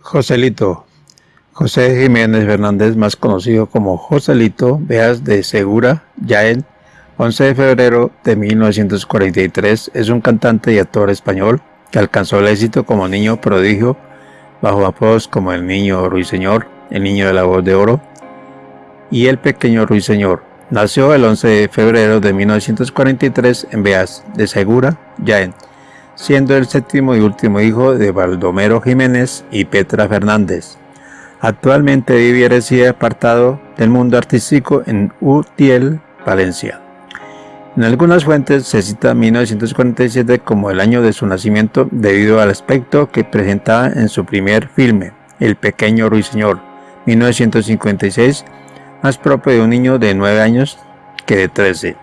Joselito. José Jiménez Fernández, más conocido como Joselito Veas de Segura, Yael, 11 de febrero de 1943, es un cantante y actor español que alcanzó el éxito como niño prodigio bajo apodos como el niño ruiseñor, el niño de la voz de oro y el pequeño ruiseñor. Nació el 11 de febrero de 1943 en Beas de Segura, Jaén, siendo el séptimo y último hijo de Baldomero Jiménez y Petra Fernández. Actualmente vive y reside apartado del mundo artístico en Utiel, Valencia. En algunas fuentes se cita 1947 como el año de su nacimiento debido al aspecto que presentaba en su primer filme, El pequeño ruiseñor, 1956, más propio de un niño de 9 años que de 13.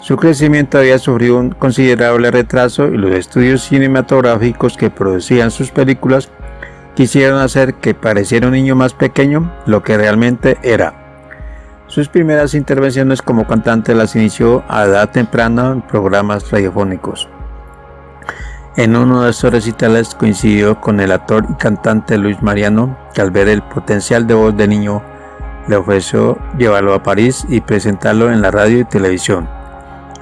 Su crecimiento había sufrido un considerable retraso y los estudios cinematográficos que producían sus películas quisieron hacer que pareciera un niño más pequeño lo que realmente era. Sus primeras intervenciones como cantante las inició a edad temprana en programas radiofónicos. En uno de esos recitales coincidió con el actor y cantante Luis Mariano, que al ver el potencial de voz de niño le ofreció llevarlo a París y presentarlo en la radio y televisión.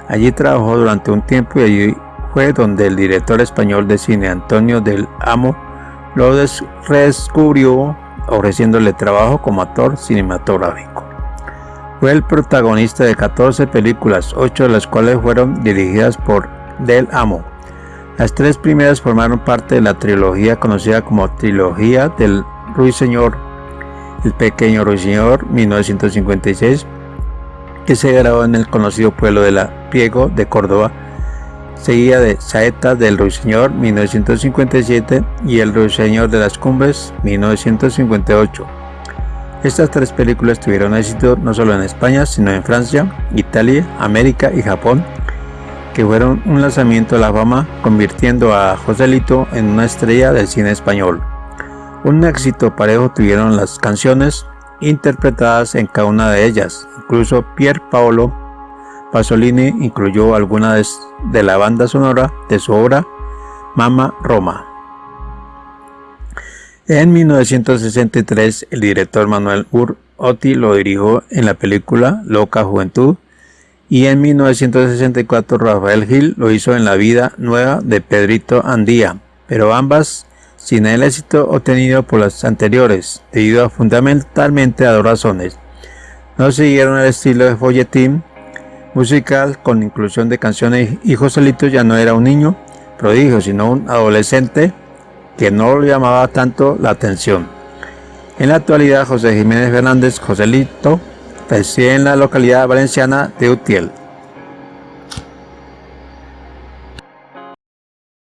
Allí trabajó durante un tiempo y allí fue donde el director español de cine Antonio del Amo lo redescubrió ofreciéndole trabajo como actor cinematográfico. Fue el protagonista de 14 películas, 8 de las cuales fueron dirigidas por Del Amo. Las tres primeras formaron parte de la trilogía conocida como Trilogía del Ruiseñor, El Pequeño Ruiseñor, 1956, que se grabó en el conocido pueblo de La Priego de Córdoba, seguida de Saeta del Ruiseñor 1957 y El Ruiseñor de las Cumbres 1958. Estas tres películas tuvieron éxito no solo en España, sino en Francia, Italia, América y Japón, que fueron un lanzamiento a la fama, convirtiendo a Joselito en una estrella del cine español. Un éxito parejo tuvieron las canciones interpretadas en cada una de ellas, incluso Pier Paolo Pasolini incluyó algunas de la banda sonora de su obra Mama Roma. En 1963, el director Manuel Uroti lo dirigió en la película Loca Juventud y en 1964 Rafael Gil lo hizo en La vida nueva de Pedrito Andía, pero ambas sin el éxito obtenido por las anteriores, debido a fundamentalmente a dos razones. No siguieron el estilo de folletín musical con inclusión de canciones y Joselito ya no era un niño prodigio, sino un adolescente que no llamaba tanto la atención. En la actualidad, José Jiménez Fernández Joselito reside en la localidad valenciana de Utiel.